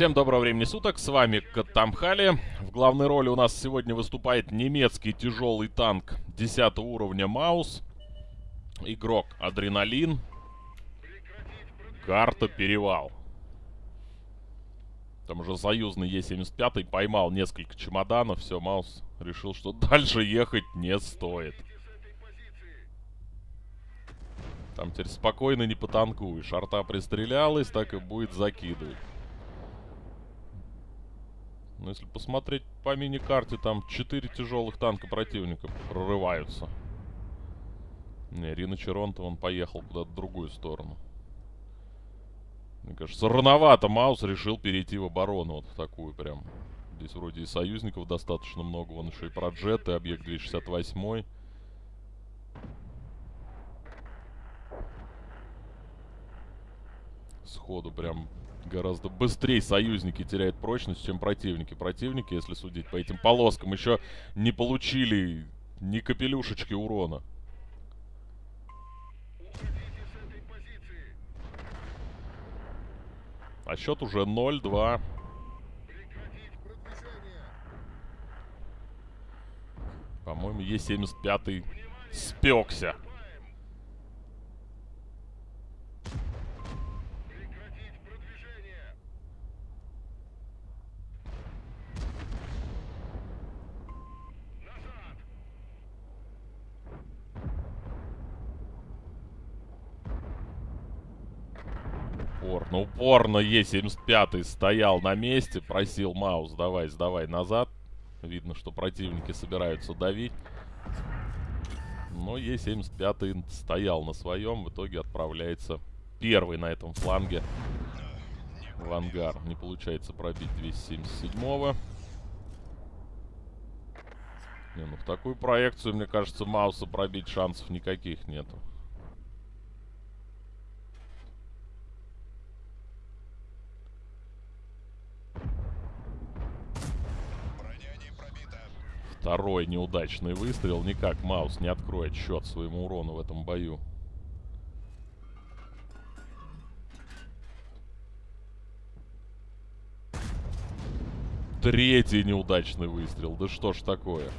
Всем доброго времени суток, с вами Катамхали. В главной роли у нас сегодня выступает немецкий тяжелый танк 10 уровня Маус. Игрок Адреналин. Карта Перевал. Там уже союзный Е-75 поймал несколько чемоданов. Все, Маус решил, что дальше ехать не стоит. Там теперь спокойно не потанкуешь. Арта пристрелялась, так и будет закидывать. Но если посмотреть по мини-карте, там 4 тяжелых танка противника прорываются. Не, Рина Черонта, он поехал куда-то в другую сторону. Мне кажется, рановато Маус решил перейти в оборону. Вот в такую прям. Здесь вроде и союзников достаточно много. Вон еще и про джеты, объект 268. Сходу прям гораздо быстрее союзники теряют прочность, чем противники. Противники, если судить по этим полоскам, еще не получили ни капелюшечки урона. А счет уже 0-2. По-моему, Е75 спекся. Упорно, упорно Е75 стоял на месте, просил Маус, давай, сдавай назад. Видно, что противники собираются давить. Но Е75 стоял на своем, в итоге отправляется первый на этом фланге в ангар. Не получается пробить 277-го. Не, ну в такую проекцию, мне кажется, Мауса пробить шансов никаких нету. Второй неудачный выстрел. Никак Маус не откроет счет своему урону в этом бою. Третий неудачный выстрел. Да что ж такое?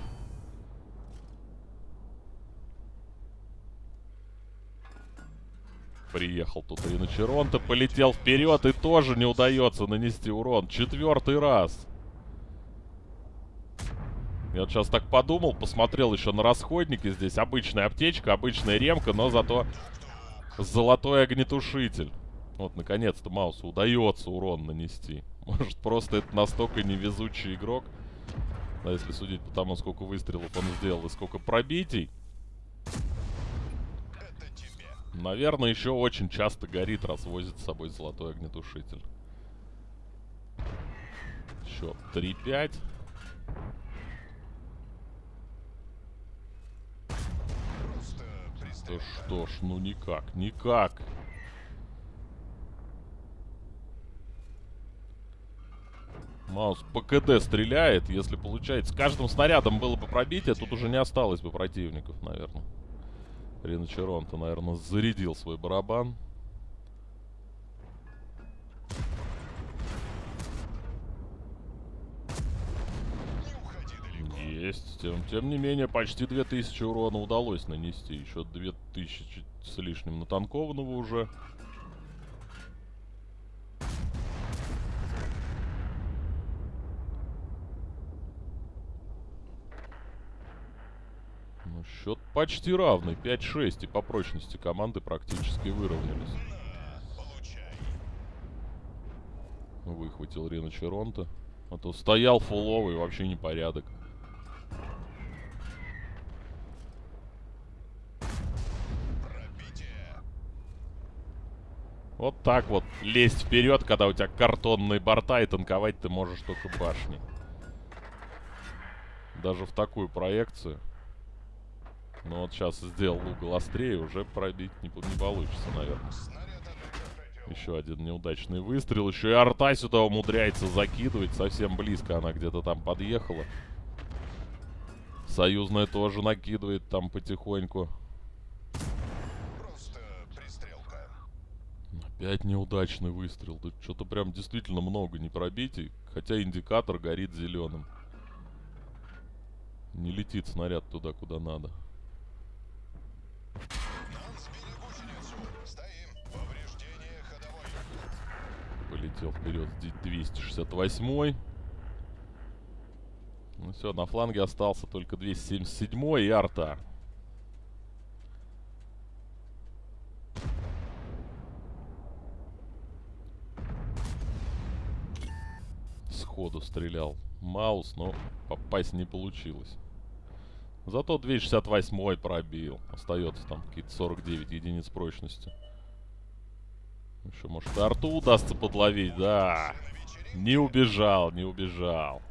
Приехал тут Риночеронто, полетел вперед и тоже не удается нанести урон. Четвертый раз. Я вот сейчас так подумал, посмотрел еще на расходники. Здесь обычная аптечка, обычная ремка, но зато золотой огнетушитель. Вот, наконец-то Маусу удается урон нанести. Может, просто это настолько невезучий игрок. Да, если судить по тому, сколько выстрелов он сделал и сколько пробитий. Наверное, еще очень часто горит, раз возит с собой золотой огнетушитель. Счет 3-5. Да что ж, ну никак, никак. Маус по КД стреляет, если получается. С каждым снарядом было бы пробитие, тут уже не осталось бы противников, наверное. Риночерон-то, наверное, зарядил свой барабан. Тем, тем не менее, почти 2000 урона удалось нанести. Еще 2000 с лишним натанкованного уже. Ну, счет почти равный. 5-6. И по прочности команды практически выровнялись. Выхватил Рина Черонта. А то стоял фуловый, вообще непорядок. Вот так вот лезть вперед, когда у тебя картонные борта, и танковать ты можешь только башни. Даже в такую проекцию. Ну вот сейчас сделал угол острее, уже пробить не, не получится, наверное. Еще один неудачный выстрел. Еще и арта сюда умудряется закидывать. Совсем близко она где-то там подъехала. Союзная тоже накидывает там потихоньку. Опять неудачный выстрел. Тут что-то прям действительно много не пробитий. Хотя индикатор горит зеленым. Не летит снаряд туда, куда надо. Полетел вперед 268 Ну все, на фланге остался только 277 и арта. Сходу стрелял Маус, но попасть не получилось. Зато 268 пробил. Остается там какие-то 49 единиц прочности. Еще, может, арту удастся подловить, да. Не убежал, не убежал.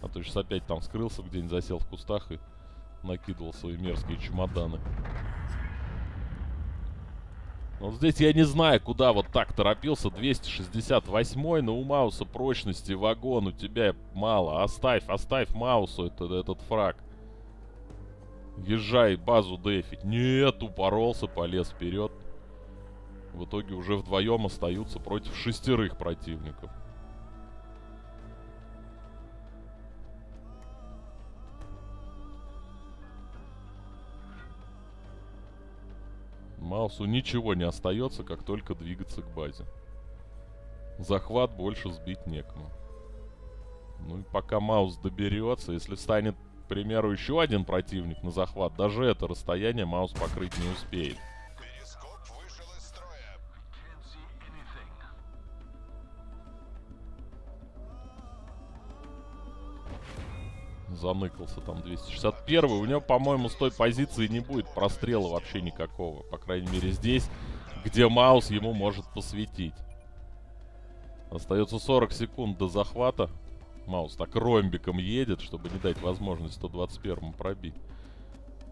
А то сейчас опять там скрылся, где-нибудь засел в кустах и накидывал свои мерзкие чемоданы. Вот здесь я не знаю, куда вот так торопился. 268 но у Мауса прочности вагон у тебя мало. Оставь, оставь Маусу это, этот фраг. Езжай базу дефить. Нет, упоролся, полез вперед. В итоге уже вдвоем остаются против шестерых противников. Маусу ничего не остается, как только двигаться к базе. Захват больше сбить некому. Ну и пока Маус доберется, если станет, к примеру, еще один противник на захват, даже это расстояние Маус покрыть не успеет. Заныкался там 261 У него, по-моему, с той позиции не будет прострела вообще никакого. По крайней мере, здесь, где Маус ему может посветить. Остается 40 секунд до захвата. Маус так ромбиком едет, чтобы не дать возможность 121-му пробить.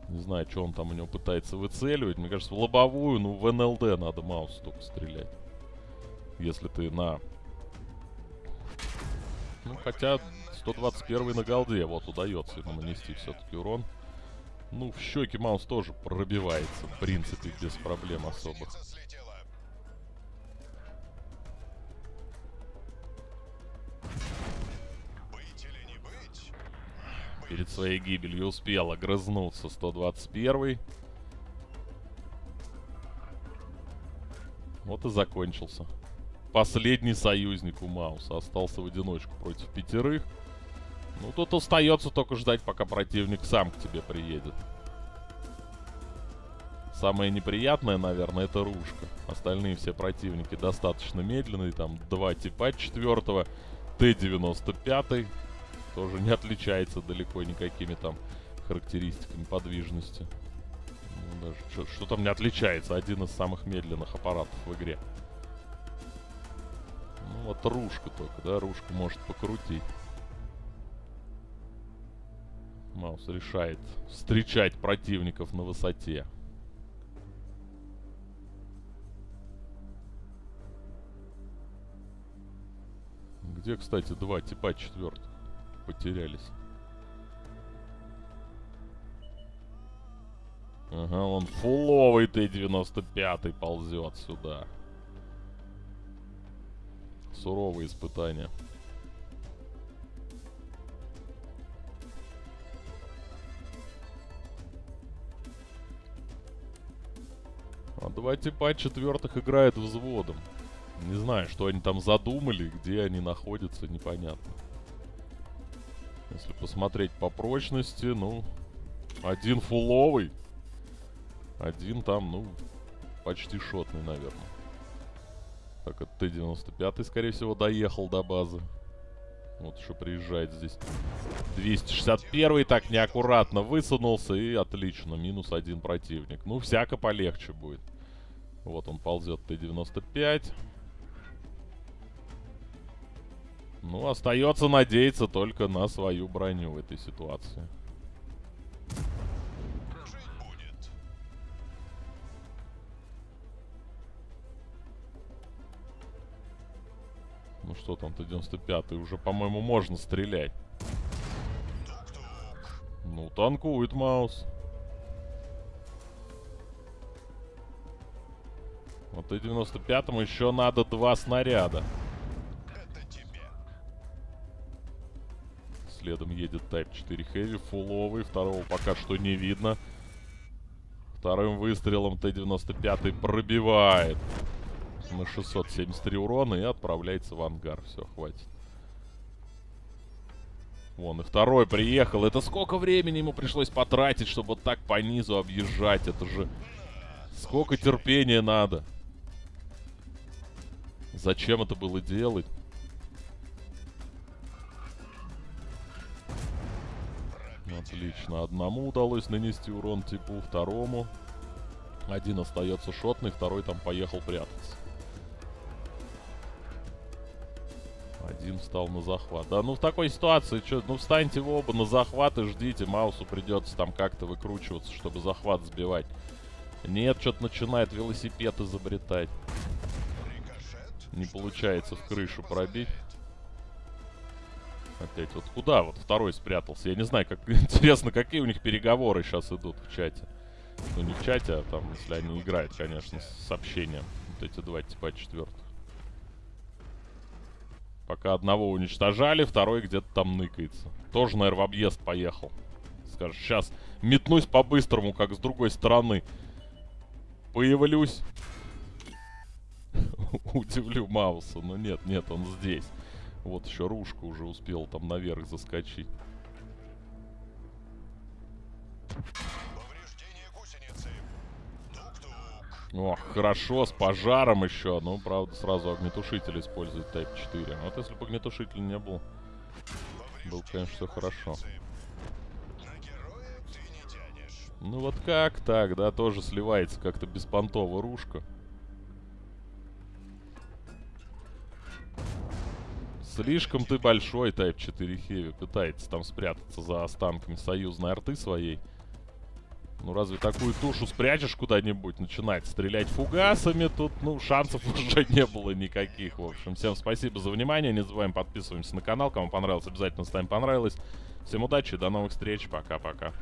Не знаю, что он там у него пытается выцеливать. Мне кажется, в лобовую, ну, в НЛД надо Маус только стрелять. Если ты на... Ну, хотя 121 на голде. Вот, удается ему нанести все-таки урон. Ну, в щеки Маус тоже пробивается, в принципе, без проблем особых. Перед своей гибелью успел огрызнуться 121 Вот и закончился. Последний союзник у Мауса остался в одиночку против пятерых. Ну, тут остается только ждать, пока противник сам к тебе приедет. Самое неприятное, наверное, это ружка. Остальные все противники достаточно медленные. Там два типа четвертого. Т-95 тоже не отличается далеко никакими там характеристиками подвижности. Ну, даже что, что там не отличается. Один из самых медленных аппаратов в игре. Ну вот ружка только, да, ружка может покрутить. Маус решает встречать противников на высоте. Где, кстати, два типа четвертых потерялись? Ага, он фуловый Т-95 ползет сюда. Суровые испытания. Два типа четвертых играет взводом. Не знаю, что они там задумали, где они находятся, непонятно. Если посмотреть по прочности, ну, один фуловый. Один там, ну, почти шотный, наверное. Так, это Т-95, скорее всего, доехал до базы. Вот еще приезжает здесь. 261 так неаккуратно высунулся и отлично. Минус один противник. Ну, всяко полегче будет. Вот он ползет Т-95. Ну, остается надеяться только на свою броню в этой ситуации. Ну что там, Т-95, уже, по-моему, можно стрелять. Ну, танкует Маус. Вот и 95-му еще надо два снаряда. Следом едет Type 4 Heavy, фуловый. Второго пока что не видно. Вторым выстрелом Т-95 пробивает на 673 урона и отправляется в ангар. Все, хватит. Вон, и второй приехал. Это сколько времени ему пришлось потратить, чтобы вот так по низу объезжать? Это же... Сколько терпения надо? Зачем это было делать? Отлично. Одному удалось нанести урон типу, второму. Один остается шотный, второй там поехал прятаться. Один встал на захват. Да ну в такой ситуации, что, ну встаньте в оба на захват и ждите. Маусу придется там как-то выкручиваться, чтобы захват сбивать. Нет, что-то начинает велосипед изобретать. Не получается в крышу пробить. Опять вот куда вот второй спрятался? Я не знаю, как интересно, какие у них переговоры сейчас идут в чате. Ну не в чате, а там, если они играют, конечно, с сообщением. Вот эти два типа четвертых. Пока одного уничтожали, второй где-то там ныкается. Тоже, наверное, в объезд поехал. Скажешь, сейчас метнусь по-быстрому, как с другой стороны. Появлюсь. Удивлю Мауса. Но нет, нет, он здесь. Вот еще Рушка уже успел там наверх заскочить. Ох, хорошо, с пожаром еще. Ну, правда, сразу огнетушитель использует Type 4. Вот если бы огнетушитель не был, был, конечно, все хорошо. Ну вот как так, да, тоже сливается как-то беспонтово рушка. Слишком ты большой, Type 4 Heavy. Пытается там спрятаться за останками союзной арты своей. Ну, разве такую тушу спрячешь куда-нибудь, начинать стрелять фугасами? Тут, ну, шансов уже не было никаких, в общем. Всем спасибо за внимание. Не забываем подписываемся на канал. Кому понравилось, обязательно ставим понравилось. Всем удачи, до новых встреч. Пока-пока.